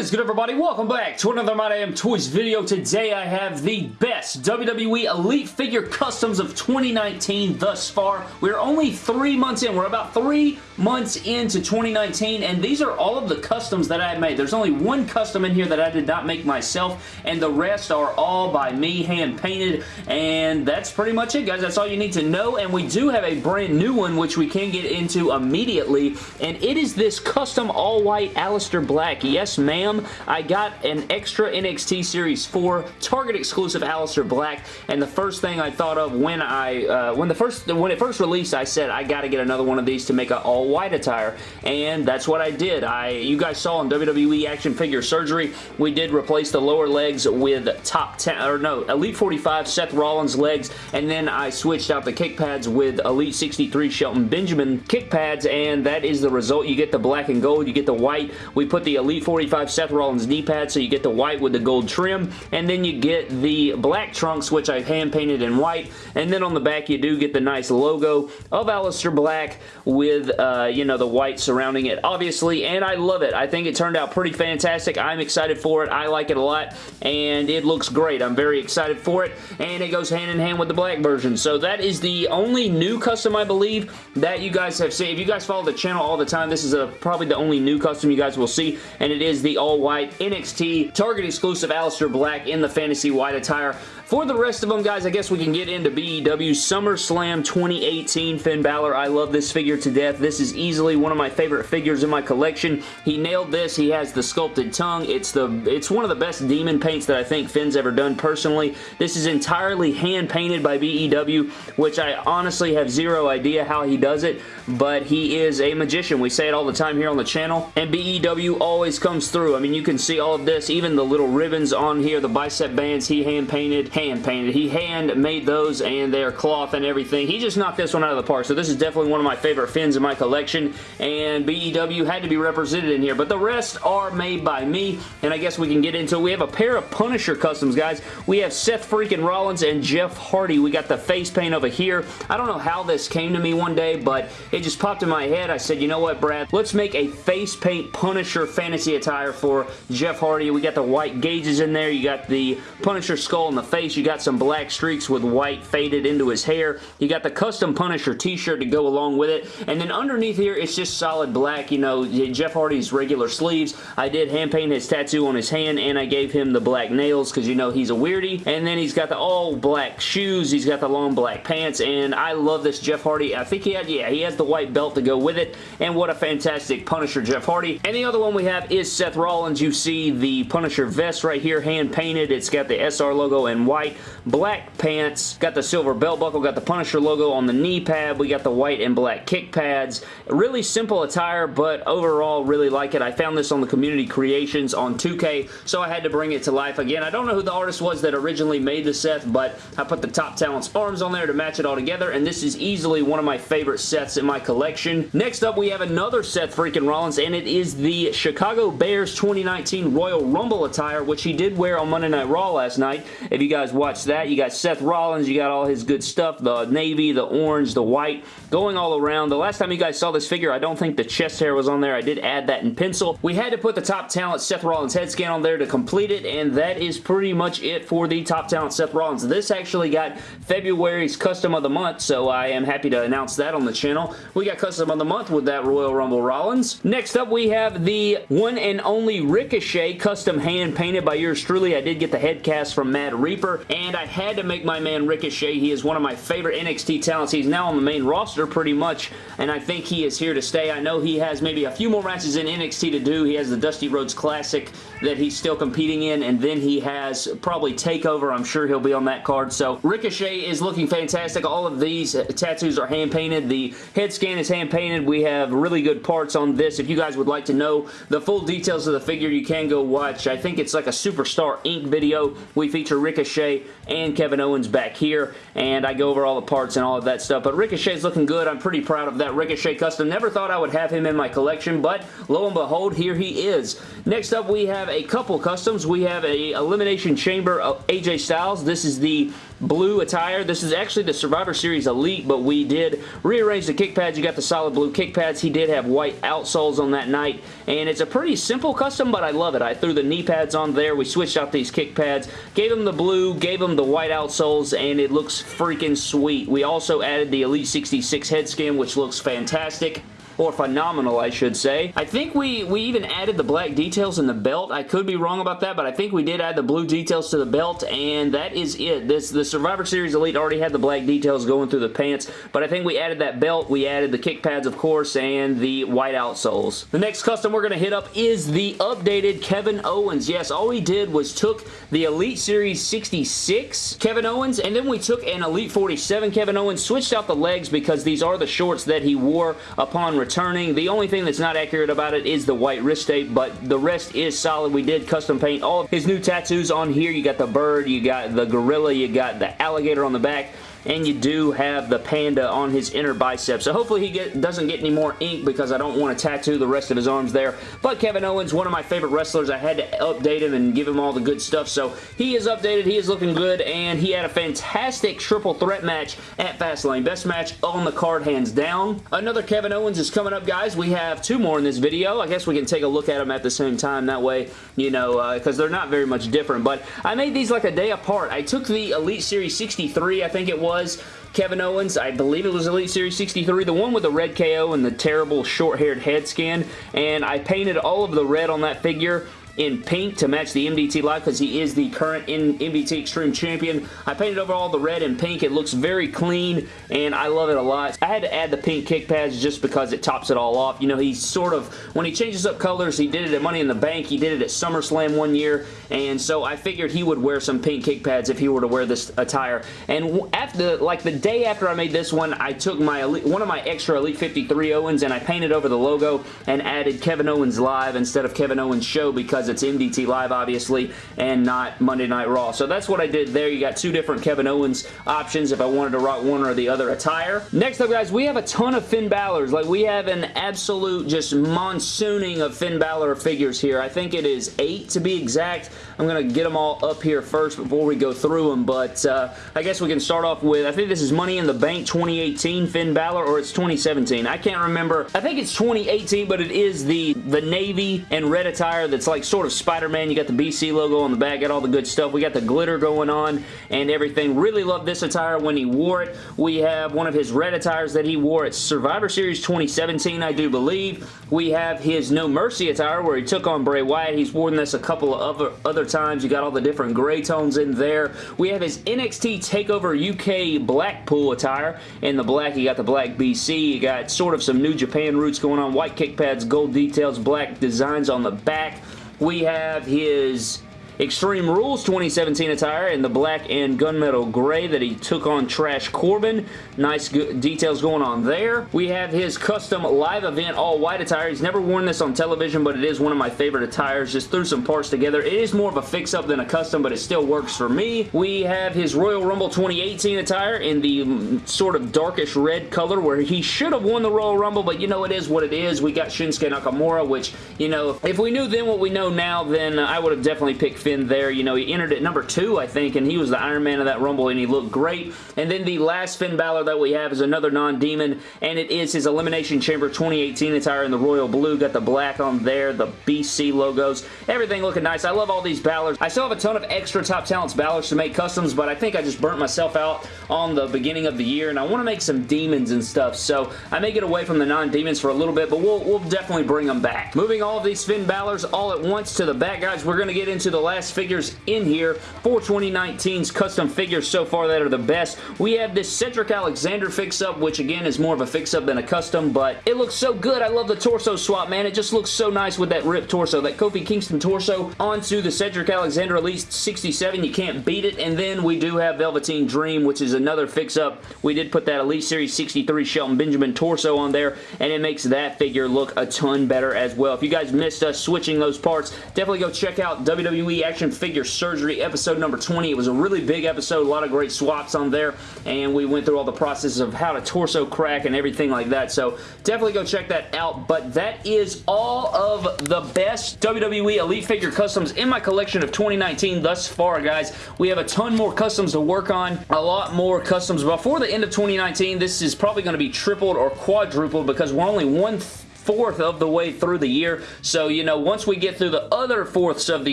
is good everybody? Welcome back to another My Damn Toys video. Today I have the best WWE Elite Figure Customs of 2019 thus far. We're only three months in. We're about three months into 2019 and these are all of the customs that I made. There's only one custom in here that I did not make myself and the rest are all by me hand painted and that's pretty much it guys. That's all you need to know and we do have a brand new one which we can get into immediately and it is this custom all white Aleister Black. Yes ma'am, I got an extra NXT Series 4 Target exclusive Aleister Black, and the first thing I thought of when I, uh, when the first, when it first released, I said, I gotta get another one of these to make an all-white attire, and that's what I did. I, you guys saw on WWE Action Figure Surgery, we did replace the lower legs with top 10, or no, Elite 45 Seth Rollins legs, and then I switched out the kick pads with Elite 63 Shelton Benjamin kick pads, and that is the result. You get the black and gold, you get the white. We put the Elite 45 Seth Rollins knee pad, so you get the white with the gold trim, and then you get the black trunks, which I hand painted in white, and then on the back you do get the nice logo of Aleister Black with, uh, you know, the white surrounding it, obviously, and I love it. I think it turned out pretty fantastic. I'm excited for it. I like it a lot, and it looks great. I'm very excited for it, and it goes hand in hand with the black version. So that is the only new custom, I believe, that you guys have seen. If you guys follow the channel all the time, this is a, probably the only new custom you guys will see, and it is the all-white NXT Target exclusive Aleister Black in the fantasy white attire. For the rest of them, guys, I guess we can get into BEW SummerSlam 2018 Finn Balor. I love this figure to death. This is easily one of my favorite figures in my collection. He nailed this. He has the sculpted tongue. It's the it's one of the best demon paints that I think Finn's ever done personally. This is entirely hand painted by BEW, which I honestly have zero idea how he does it, but he is a magician. We say it all the time here on the channel, and BEW always comes through. I mean, you can see all of this, even the little ribbons on here, the bicep bands he hand painted hand painted. He hand made those and they're cloth and everything. He just knocked this one out of the park. So this is definitely one of my favorite Finns in my collection and BEW had to be represented in here. But the rest are made by me and I guess we can get into it. We have a pair of Punisher customs, guys. We have Seth freaking Rollins and Jeff Hardy. We got the face paint over here. I don't know how this came to me one day, but it just popped in my head. I said, you know what, Brad? Let's make a face paint Punisher fantasy attire for Jeff Hardy. We got the white gauges in there. You got the Punisher skull in the face. You got some black streaks with white faded into his hair. You got the custom Punisher t-shirt to go along with it. And then underneath here, it's just solid black. You know, Jeff Hardy's regular sleeves. I did hand paint his tattoo on his hand and I gave him the black nails because you know he's a weirdy. And then he's got the all black shoes. He's got the long black pants and I love this Jeff Hardy. I think he had, yeah, he has the white belt to go with it. And what a fantastic Punisher Jeff Hardy. And the other one we have is Seth Rollins. You see the Punisher vest right here, hand painted. It's got the SR logo and white, black pants, got the silver belt buckle, got the Punisher logo on the knee pad, we got the white and black kick pads. Really simple attire, but overall really like it. I found this on the Community Creations on 2K, so I had to bring it to life again. I don't know who the artist was that originally made the Seth, but I put the Top Talents arms on there to match it all together, and this is easily one of my favorite sets in my collection. Next up, we have another Seth freaking Rollins, and it is the Chicago Bears 2019 Royal Rumble attire, which he did wear on Monday Night Raw last night. If you guys guys watch that. You got Seth Rollins. You got all his good stuff. The navy, the orange, the white going all around. The last time you guys saw this figure, I don't think the chest hair was on there. I did add that in pencil. We had to put the top talent Seth Rollins head scan on there to complete it, and that is pretty much it for the top talent Seth Rollins. This actually got February's custom of the month, so I am happy to announce that on the channel. We got custom of the month with that Royal Rumble Rollins. Next up, we have the one and only Ricochet custom hand painted by yours truly. I did get the head cast from Mad Reaper and I had to make my man Ricochet. He is one of my favorite NXT talents. He's now on the main roster pretty much, and I think he is here to stay. I know he has maybe a few more matches in NXT to do. He has the Dusty Rhodes Classic that he's still competing in, and then he has probably TakeOver. I'm sure he'll be on that card. So Ricochet is looking fantastic. All of these tattoos are hand-painted. The head scan is hand-painted. We have really good parts on this. If you guys would like to know the full details of the figure, you can go watch. I think it's like a Superstar Inc. video. We feature Ricochet and Kevin Owens back here, and I go over all the parts and all of that stuff. But Ricochet's looking good. I'm pretty proud of that Ricochet custom. Never thought I would have him in my collection, but lo and behold, here he is. Next up, we have a couple customs. We have a Elimination Chamber of AJ Styles. This is the blue attire. This is actually the Survivor Series Elite, but we did rearrange the kick pads. You got the solid blue kick pads. He did have white outsoles on that night, and it's a pretty simple custom, but I love it. I threw the knee pads on there. We switched out these kick pads, gave him the blue, gave him the white outsoles, and it looks freaking sweet. We also added the Elite 66 head skin, which looks fantastic or phenomenal, I should say. I think we, we even added the black details in the belt. I could be wrong about that, but I think we did add the blue details to the belt, and that is it. This The Survivor Series Elite already had the black details going through the pants, but I think we added that belt. We added the kick pads, of course, and the white outsoles. The next custom we're going to hit up is the updated Kevin Owens. Yes, all we did was took the Elite Series 66 Kevin Owens, and then we took an Elite 47 Kevin Owens, switched out the legs because these are the shorts that he wore upon return returning. The only thing that's not accurate about it is the white wrist tape, but the rest is solid. We did custom paint all of his new tattoos on here. You got the bird, you got the gorilla, you got the alligator on the back and you do have the panda on his inner bicep. So hopefully he get, doesn't get any more ink because I don't want to tattoo the rest of his arms there. But Kevin Owens, one of my favorite wrestlers. I had to update him and give him all the good stuff. So he is updated. He is looking good, and he had a fantastic triple threat match at Fastlane. Best match on the card, hands down. Another Kevin Owens is coming up, guys. We have two more in this video. I guess we can take a look at them at the same time. That way, you know, because uh, they're not very much different. But I made these like a day apart. I took the Elite Series 63, I think it was, was Kevin Owens. I believe it was Elite Series 63, the one with the red KO and the terrible short-haired head skin, and I painted all of the red on that figure in pink to match the MDT Live because he is the current MDT Extreme Champion. I painted over all the red and pink. It looks very clean and I love it a lot. I had to add the pink kick pads just because it tops it all off. You know, he's sort of, when he changes up colors, he did it at Money in the Bank. He did it at SummerSlam one year and so I figured he would wear some pink kick pads if he were to wear this attire. And after, like the day after I made this one, I took my one of my extra Elite 53 Owens and I painted over the logo and added Kevin Owens Live instead of Kevin Owens Show because it's MDT Live, obviously, and not Monday Night Raw. So that's what I did there. You got two different Kevin Owens options if I wanted to rock one or the other attire. Next up, guys, we have a ton of Finn Balor's. Like, we have an absolute just monsooning of Finn Balor figures here. I think it is eight to be exact. I'm going to get them all up here first before we go through them, but uh, I guess we can start off with, I think this is Money in the Bank 2018 Finn Balor, or it's 2017. I can't remember. I think it's 2018, but it is the, the navy and red attire that's like sort of Spider-Man. You got the BC logo on the back, got all the good stuff. We got the glitter going on and everything. Really love this attire when he wore it. We have one of his red attires that he wore at Survivor Series 2017, I do believe. We have his No Mercy attire where he took on Bray Wyatt. He's worn this a couple of other, other times. You got all the different gray tones in there. We have his NXT TakeOver UK Blackpool attire. In the black, you got the black BC. You got sort of some New Japan roots going on. White kick pads, gold details, black designs on the back. We have his Extreme Rules 2017 attire in the black and gunmetal gray that he took on Trash Corbin. Nice details going on there. We have his custom live event all white attire. He's never worn this on television, but it is one of my favorite attires. Just threw some parts together. It is more of a fix-up than a custom, but it still works for me. We have his Royal Rumble 2018 attire in the mm, sort of darkish red color where he should have won the Royal Rumble, but you know it is what it is. We got Shinsuke Nakamura, which, you know, if we knew then what we know now, then I would have definitely picked There. You know, he entered at number two, I think, and he was the Iron Man of that Rumble, and he looked great. And then the last Finn Balor that we have is another non-demon, and it is his Elimination Chamber 2018 attire in the royal blue. Got the black on there, the BC logos, everything looking nice. I love all these Balors. I still have a ton of extra Top Talents Balors to make customs, but I think I just burnt myself out on the beginning of the year, and I want to make some demons and stuff, so I may get away from the non-demons for a little bit, but we'll, we'll definitely bring them back. Moving all of these Finn Balors all at once to the back, guys, we're going to get into the last figures in here for 2019's custom figures so far that are the best. We have this Cedric Alexander fix-up, which again is more of a fix-up than a custom, but it looks so good. I love the torso swap, man. It just looks so nice with that ripped torso. That Kofi Kingston torso onto the Cedric Alexander Elite 67. You can't beat it. And then we do have Velveteen Dream, which is another fix-up. We did put that Elite Series 63 Shelton Benjamin torso on there, and it makes that figure look a ton better as well. If you guys missed us switching those parts, definitely go check out WWE Action figure surgery, episode number 20. It was a really big episode, a lot of great swaps on there, and we went through all the processes of how to torso crack and everything like that, so definitely go check that out, but that is all of the best WWE Elite figure customs in my collection of 2019 thus far, guys. We have a ton more customs to work on, a lot more customs before the end of 2019. This is probably going to be tripled or quadrupled because we're only one fourth of the way through the year. So, you know, once we get through the other fourths of the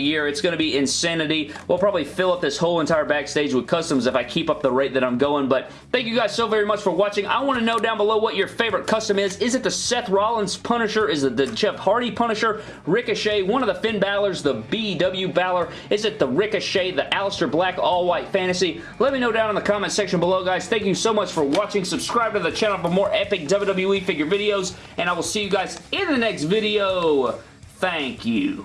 year, it's going to be insanity. We'll probably fill up this whole entire backstage with customs if I keep up the rate that I'm going. But thank you guys so very much for watching. I want to know down below what your favorite custom is. Is it the Seth Rollins Punisher? Is it the Jeff Hardy Punisher? Ricochet? One of the Finn Balor's? The BW Balor? Is it the Ricochet? The Aleister Black All-White Fantasy? Let me know down in the comment section below, guys. Thank you so much for watching. Subscribe to the channel for more epic WWE figure videos, and I will see you guys guys in the next video. Thank you.